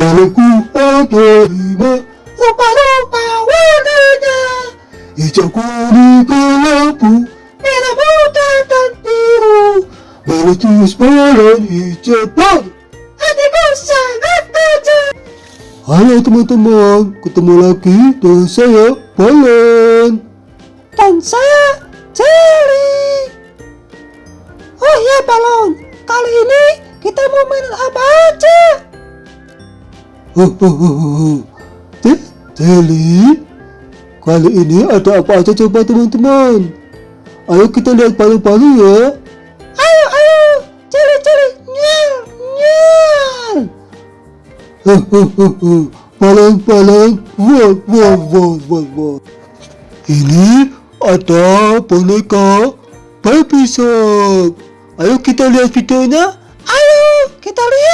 Ada lima, rupa-rupa warnanya. Hijau, kuning, kelabu, merah muda dan biru. Balon balon hijau, balon. Hatiku sangat tajam. Halo teman-teman, ketemu lagi dengan saya Balon dan saya Jerry. Oh ya Balon, kali ini kita mau main apa aja? Jerry, kali ini ada apa aja coba teman-teman? Ayo kita lihat palu-palu ya. Ayo, ayo, Jerry, Jerry, nyal, nyal. Balon, balon, wow, wow, wow, wow, wow. Ini ada boneka Baby Shark. Ayo kita lihat videonya. Ayo kita lihat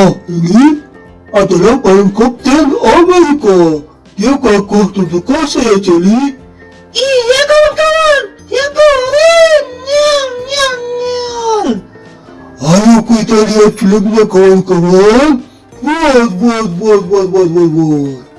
Oh, ini adalah balon Kapten Amerika. Dia bagus dan perkasa ya, Jelly. Iya, kawan-kawan. Ya keren. Nyam, nyam, nyam. Ayo kita lihat filmnya, kawan-kawan. Buat, buat, buat, buat, buat,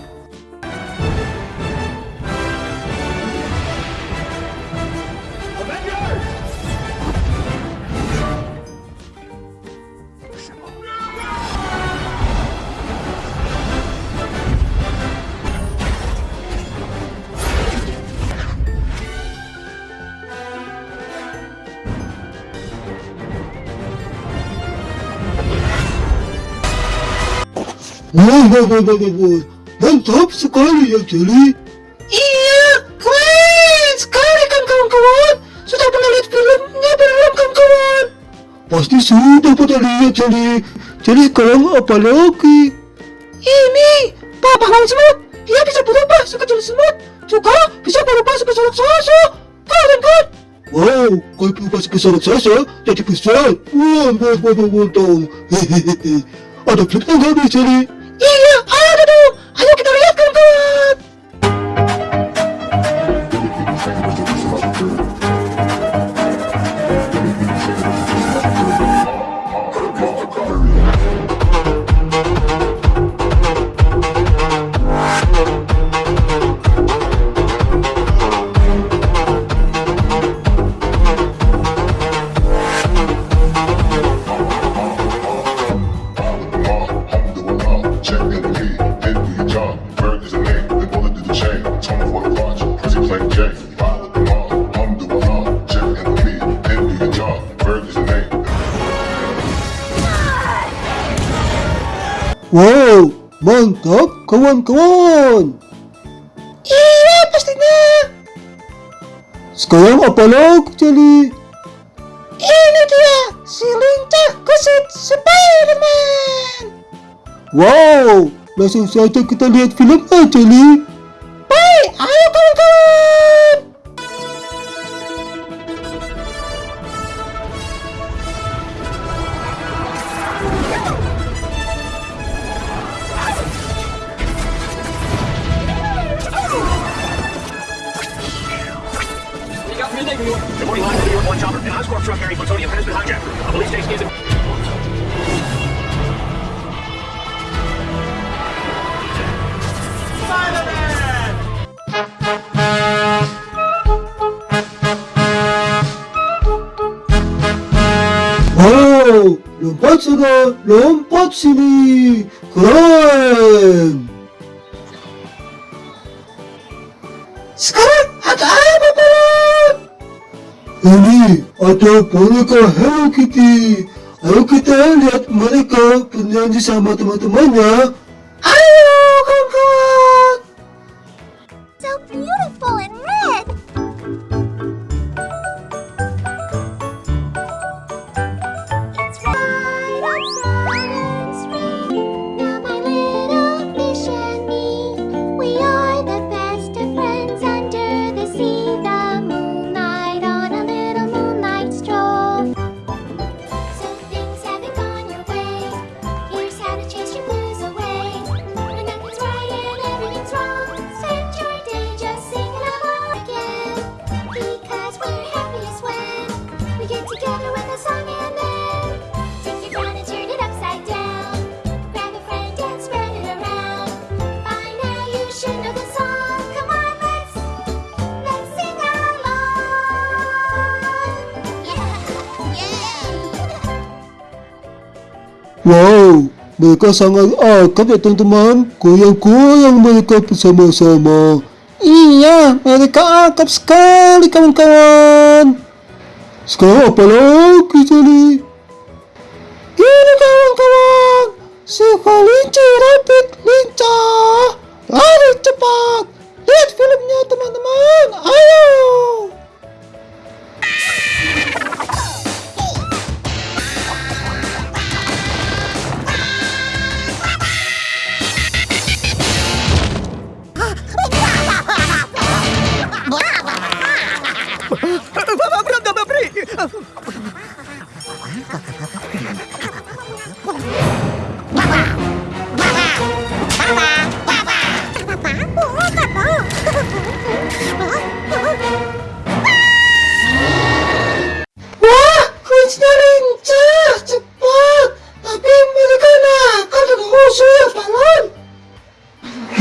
Wah. Mantap sekali ya, Jelly. Iya, keren sekali kan kawan-kawan. Sudah pernah lihat filmnya belum kawan-kawan? Pasti sudah pernah lihat, Jelly. Jadi sekarang apa lagi? Ini, Papa Lawan Semut. Dia bisa berubah sekecil semut. Juga bisa berubah sebesar raksasa. Keren kan? Wow, kalau berubah sebesar raksasa, jadi besar. Wah, wah, wah, wah, wah, Hehehe. Ada flipnya nggak nih, Jelly? Iya, ada Wow, mantap kawan-kawan. Iya pastinya. Sekarang apa lagi, Jelly? Ini dia, si lincah kusit Spiderman. Wow, langsung saja kita lihat filmnya, Jelly. Baik, ayo kawan-kawan. Lompat sana, lompat sini. Keren. Sekarang ada apa, Balon? Ini ada boneka Hello Kitty. Ayo kita lihat mereka bernyanyi sama teman-temannya. Ayo, so beautiful and mereka sangat akrab ya teman-teman. Goyang-goyang mereka bersama-sama. Iya, mereka akrab sekali kawan-kawan. Sekarang apa lagi jadi? Ini kawan-kawan, si kelinci rabbit lincah. Lari cepat. Lihat filmnya teman-teman. Ayo.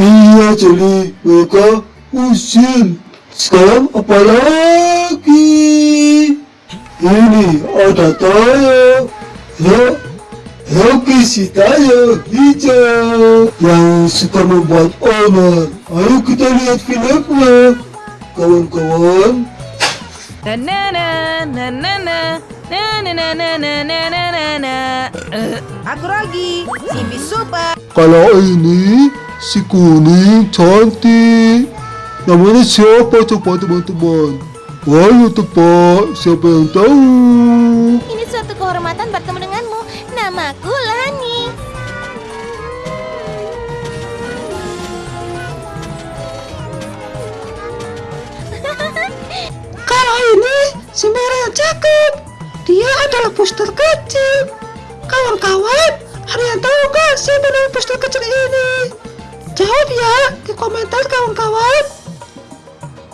Iya, jadi mereka usil. Sekarang apa lagi? Ini ada tayo. Ya, Rocky si tayo hijau yang suka membuat onar. Ayo kita lihat filmnya, kawan-kawan. Na na na na na na na na na na na na na na na Eh, Aku lagi, si Bisupa Kalau ini si kuning cantik. Namanya siapa coba teman-teman? Ayo tebak siapa yang tahu? Ini suatu kehormatan bertemu denganmu. Namaku Lani. Kalau ini si merah yang cakep. Dia adalah poster kecil. Kawan-kawan, ada yang tahu nggak siapa nama poster kecil ini? Jawab ya di komentar kawan-kawan.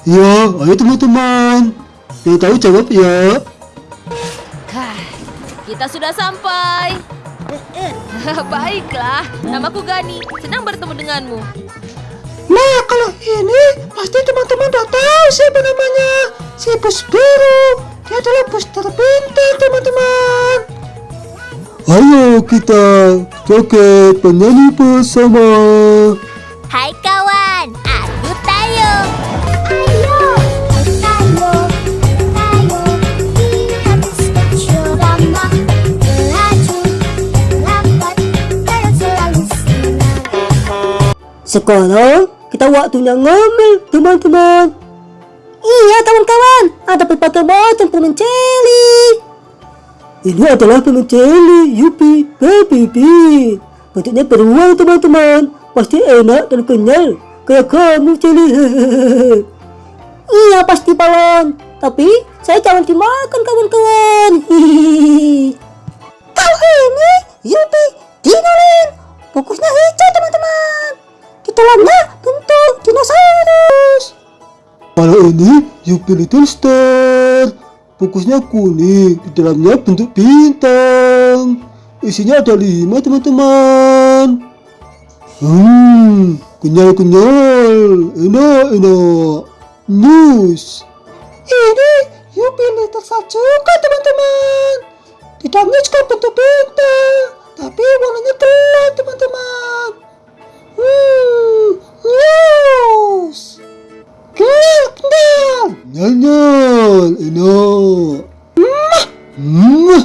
Ya, ayo teman-teman. Yang tahu jawab ya. Kita sudah sampai Baiklah, namaku Gani Senang bertemu denganmu Nah, kalau ini pasti teman-teman udah tahu siapa namanya. Si bus biru. Dia adalah bus terpintar, teman-teman. Ayo kita joget penyanyi bersama. Hai Sekarang kita waktunya ngambil teman-teman. Iya kawan-kawan, ada berbagai macam permen celi. Ini adalah permen celi Yupi Bean. Bentuknya beruang teman-teman, pasti enak dan kenyal. Kayak kamu celi. iya pasti balon, tapi saya jangan dimakan kawan-kawan. Kalau ini Yupi Dinoland, fokusnya hijau teman-teman. Dalamnya bentuk dinosaurus. Kalau ini Yupi Little Star. Fokusnya kuning, di dalamnya bentuk bintang. Isinya ada lima teman-teman. Hmm, kenyal-kenyal, enak-enak. News. Ini Yupi Little Star juga teman-teman. Di dalamnya juga bentuk bintang, tapi warnanya gelap teman-teman. News. Kenal. Nyal, enak. Hmm.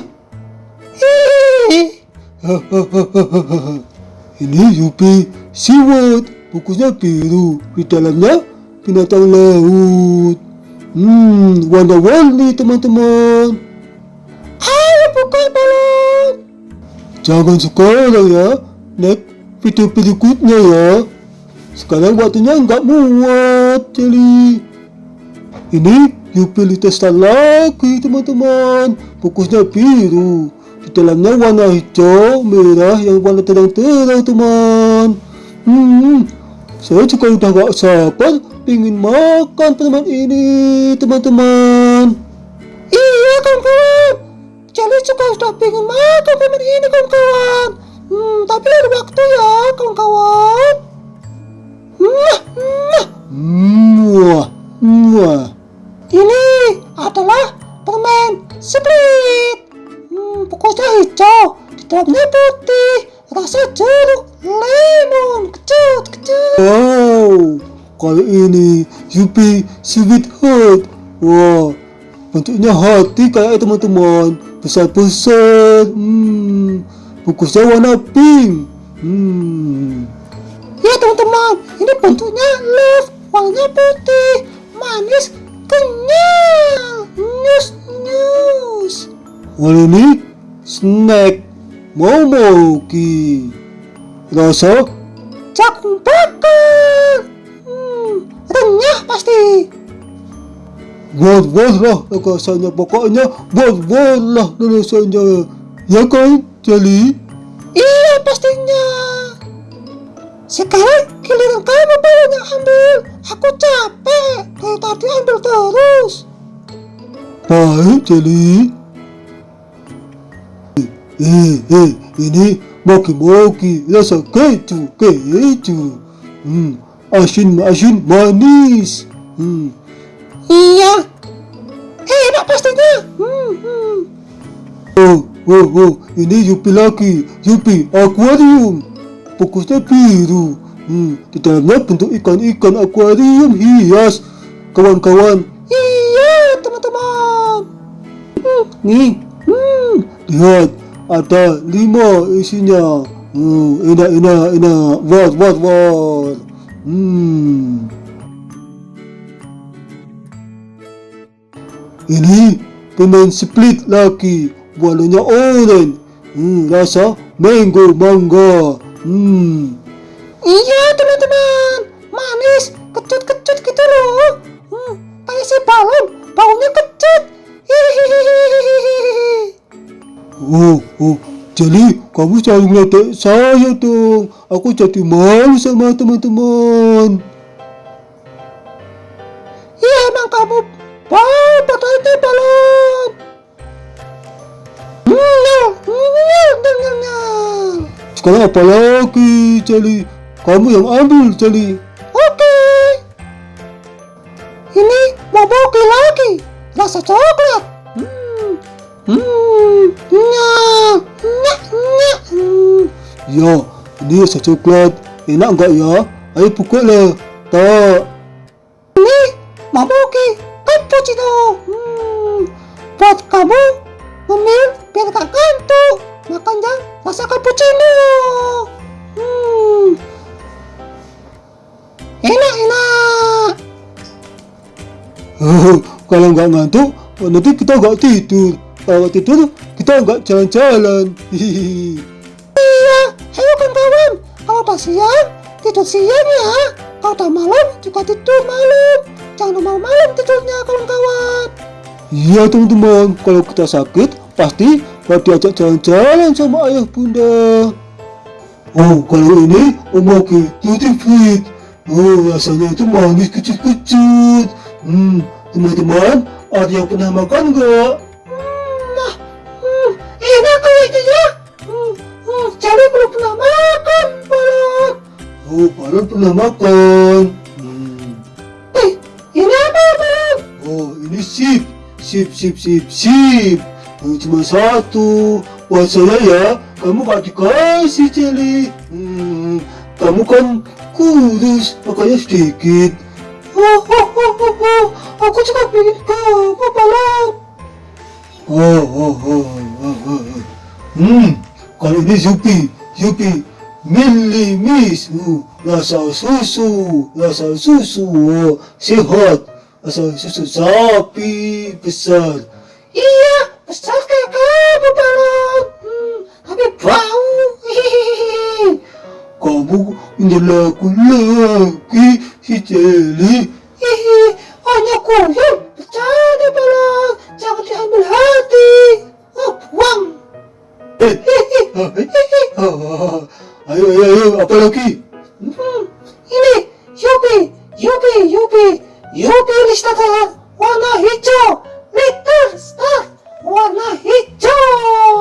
Ini Yupi Seaworld, bukunya biru, di dalamnya binatang laut. Hmm, warna-warni teman-teman. Ayo buka balon. Jangan sekarang ya, next video berikutnya ya. Sekarang waktunya nggak muat, jadi ini utilitas lagi teman-teman. Fokusnya biru. Di dalamnya warna hijau, merah yang warna terang-terang teman. Hmm, saya juga udah gak sabar ingin makan permen ini teman-teman. Iya kawan-kawan. Jadi juga sudah pengen makan permen ini kawan-kawan. Hmm, tapi ada waktu ya kawan-kawan. Ini adalah permen split. Hmm, fokusnya hijau. Di dalamnya putih, rasa jeruk, lemon, kecut, kecut. Wow, kali ini Yupi Sweetheart. Wah, bentuknya hati kayak teman-teman. Besar-besar. Hmm, bungkusnya warna pink. Hmm. Ya teman-teman, ini bentuknya love, warnanya putih, manis, kenyal. Nyus, nyus. Wal ini snack Momo Ki. Rasa jagung bakar. Hmm, renyah pasti. Buat-buat lah rasanya pokoknya buat-buat lah rasanya. Ya kan, Jali? Iya pastinya. Sekarang giliran kamu baru yang ambil. Aku capek. Dari tadi ambil terus. Baik, Jeli. Eh, eh, ini moki-moki rasa keju, keju. Hmm, asin, asin, manis. Hmm. Iya. Enak pastinya. Hmm, hmm. Oh, oh, oh, ini Yupi lagi. Yupi akuarium. Fokusnya biru. Hmm, di dalamnya bentuk ikan-ikan akuarium hias. Kawan-kawan. Iya, teman-teman. Hmm, nih. Hmm, lihat. Ada lima isinya. Hmm, enak, enak, enak. Wat, wat, wat. Hmm. Ini permen split lagi, warnanya orange. Hmm, rasa mango mangga. Hmm. Iya teman-teman, manis, kecut-kecut gitu loh. Hmm, kayak si balon, baunya kecut. Hihihihihihi. Oh, oh, jadi kamu selalu ngeliatin saya dong. Aku jadi malu sama teman-teman. Iya emang kamu Sekarang apa lagi, Jali? Kamu yang ambil, Jali. Oke. Ini boboki lagi. Rasa coklat. Hmm. Hmm. Hmm. Ya, ini rasa coklat. Enak enggak ya? Ayo pukul Tak. Ini boboki cappuccino. Hmm, buat kamu ngemil biar gak ngantuk. Makan yang rasa cappuccino. Hmm, enak enak. Oh, kalau nggak ngantuk, nanti kita nggak tidur. Kalau tidur, kita nggak jalan-jalan. Iya, ayo kawan-kawan. Kalau udah siang, tidur siang ya. Kalau udah malam, juga tidur malam. Jangan malam-malam tidurnya kawan-kawan. Iya teman-teman, kalau kita sakit, pasti gak diajak jalan-jalan sama ayah bunda. Oh, kalau ini Tutti Fit. Oh, rasanya itu manis kecut-kecut. Hmm, teman-teman, ada yang pernah makan nggak? Hmm, nah, hmm, enak ya. Hmm, hmm, belum pernah makan, Balon. Oh, Balon pernah makan. Hmm. Eh, ini apa, Balon? Oh, ini sip. Sip, sip, sip, sip. Oh, cuma satu. Buat saya ya, kamu gak dikasih jelly. Hmm, kamu kan kurus, makanya sedikit. Oh, oh, oh, oh, oh. Aku juga pengen kamu, Balon. Oh, oh, oh, oh, oh, oh. Hmm, kalau ini Yupi, Yupi, Mili Miss, uh, rasa susu, rasa susu, oh, sehat, rasa susu sapi besar. Iya, kayak kamu, Balon. Hmm, tapi bau. Hihihi. Kamu menyelaku lagi si Jelly. Hihi, hanya kuyang. Bercanda, Balon. Jangan diambil hati. Oh, buang. ayo, ayo, ayo, apa lagi? Hmm, ini, Yupi, Yupi, Yupi, Yupi Listata, warna hijau, warna hijau.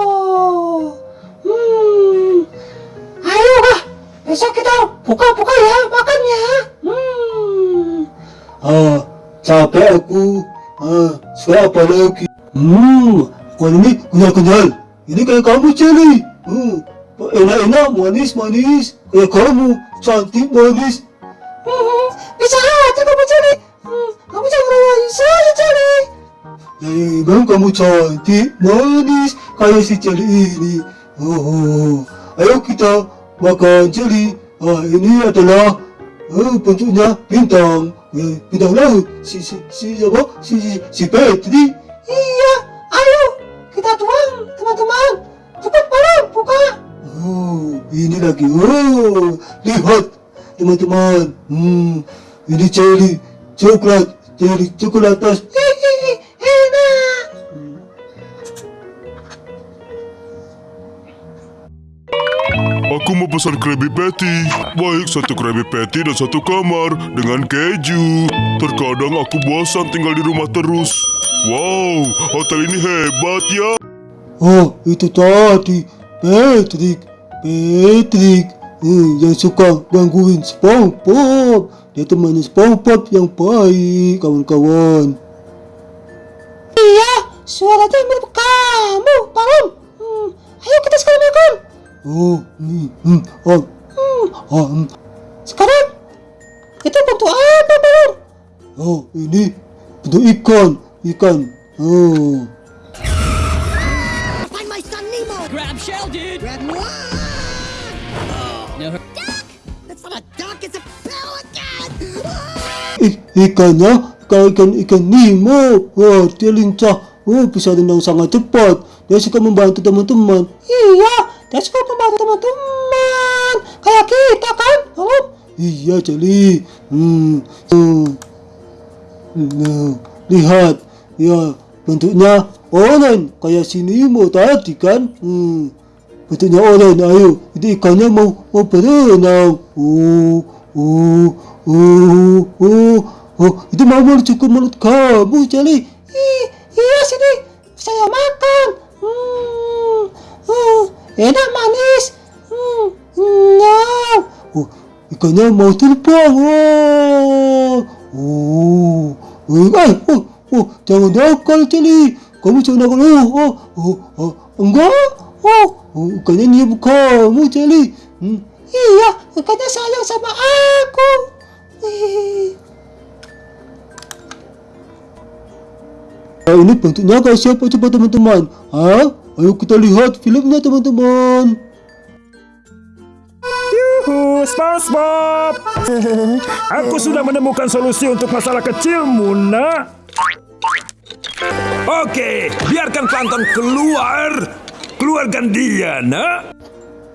Hmm, ayo kah, besok kita buka-buka ya makannya. Hmm. Ah, capek aku. Ah, sekarang apa lagi? Hmm, kalau ini kenyal-kenyal. Ini kayak kamu, Jelly. Hmm, enak-enak, manis-manis. Kayak kamu, cantik manis. Hmm, bisa aja kamu cari. Hmm, kamu jangan rawain saya cari. Ya emang kamu cantik, manis, kayak si Celi ini. Oh, ayo kita makan Celi. Ah, ini adalah eh, bentuknya bintang, eh, bintang laut. Si si si apa? Si si, si Petri. Iya, ayo kita tuang teman-teman. Cepat balon buka. Oh, ini lagi. Oh, lihat teman-teman. Hmm, ini Celi, coklat, Celi coklat atas. Hihihi, Aku mau pesan Krabby Patty. Baik, satu Krabby Patty dan satu kamar dengan keju. Terkadang aku bosan tinggal di rumah terus. Wow, hotel ini hebat ya. Oh, itu tadi Patrick, Patrick eh, yang suka gangguin SpongeBob. Dia temannya SpongeBob yang baik, kawan-kawan. Iya, suaranya mirip kamu, balon. Hmm, ayo kita sekali makan. Oh, hmm, hmm, oh, Hmm, ah, hmm. sekarang itu bentuk apa, balon? oh, ini bentuk ikan, ikan. Oh, Find my son Nemo. Grab shell, dude. Grab one. Duck! That's not a duck, it's a pelican! Ikannya kayak ikan ikan Nemo. Wah, dia lincah. Oh, bisa renang sangat cepat. Dia suka membantu teman-teman. Iya, dia suka membantu teman-teman. Kayak kita kan, balon. Iya, Jali. Hmm. hmm. Nah, lihat. Ya, bentuknya oranye kayak si Nemo tadi kan. Hmm. Bentuknya oranye. Ayo, itu ikannya mau mau berenang. Oh, oh, oh, oh. Oh, itu mau menuju ke mulut kamu, Jali. Ih, iya sini, saya makan. Hmm, enak manis. Hmm, nyam. Oh, ikannya mau terbang. Oh, oh, oh, eh, oh, oh, jangan nakal, Celi. Kamu jangan nakal. Oh, oh, oh, oh, enggak. Oh, oh ikannya niap kamu, Celi. Hmm. Iya, ikannya sayang sama aku. Ih, Ah, ini bentuknya kayak siapa coba teman-teman? Hah? Ayo kita lihat filmnya teman-teman. Yuhu, SpongeBob! Aku sudah menemukan solusi untuk masalah kecilmu, nak. Oke, biarkan plankton keluar. Keluarkan dia, nak.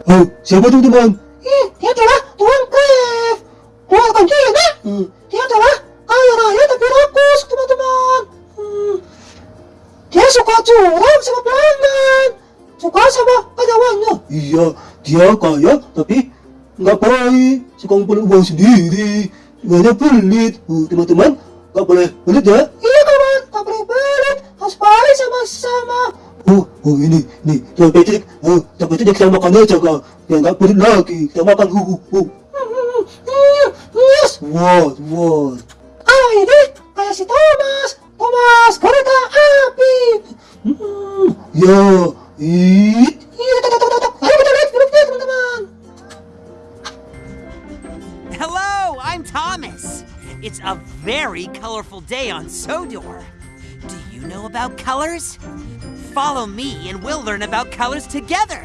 Oh, siapa teman-teman? ih, dia adalah Tuan Cliff. Keluarkan dia, nak. Hmm. Dia adalah kaya raya tapi rakus, teman-teman. Suka curang sama pelanggan. Suka sama karyawannya. Iya, dia kaya tapi nggak baik. Suka ngumpulin uang sendiri. Banyak pelit. Teman-teman, nggak boleh pelit ya. Iya kawan, tak boleh pelit. Harus baik sama sama. Oh, oh ini, ini, Tuan Patrick, oh, Tuan Patrick kita makan aja kak, ya nggak pelit lagi, kita makan, uh, uh, uh. Yes. Wow, wow. Ah ini kayak si Thomas. Thomas kereta api. Teman-teman. Hello, I'm Thomas. It's a very colorful day on Sodor. Do you know about colors? Follow me and we'll learn about colors together.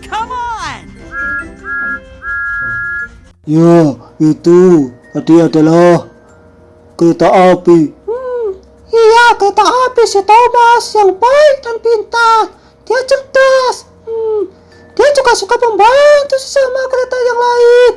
Come on! ya, itu tadi adalah kereta api. Iya kereta api si Thomas yang baik dan pintar. Dia cerdas. Hmm, dia juga suka membantu sesama kereta yang lain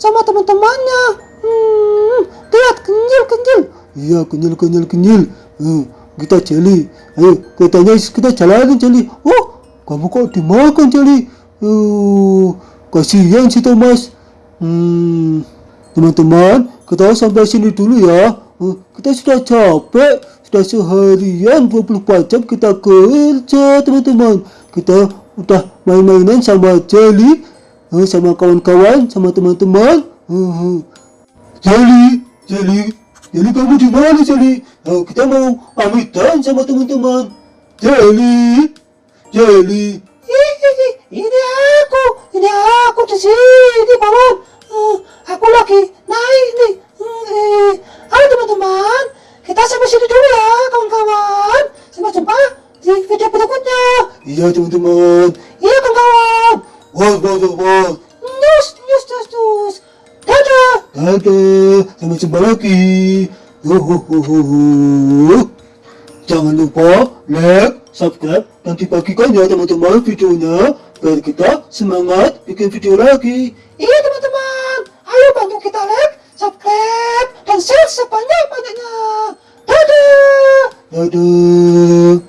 sama teman-temannya. Hmm, lihat kenyil-kenyil. Iya, kenyal, kenyal, kenyal. Hmm, kita jeli. Ayo, keretanya kita jalanin jeli. Oh, kamu kok dimakan jeli? Uh, kasihan si Thomas. Hmm, teman-teman, kita sampai sini dulu ya. Kita sudah capek, sudah seharian 24 jam kita kerja, teman-teman. Kita udah main-mainan sama Jelly, uh, sama kawan-kawan, sama teman-teman. Uh, Jelly, Jelly, Jelly kamu di mana Jelly? Oh, kita mau pamitan sama teman-teman. Jelly. Ih, ini aku, ini aku di sini, kawan. Jangan lupa like, subscribe, dan dibagikan ya teman-teman videonya biar kita semangat bikin video lagi. Iya teman-teman, ayo bantu kita like, subscribe, dan share sebanyak-banyaknya. Dadah. Dadah.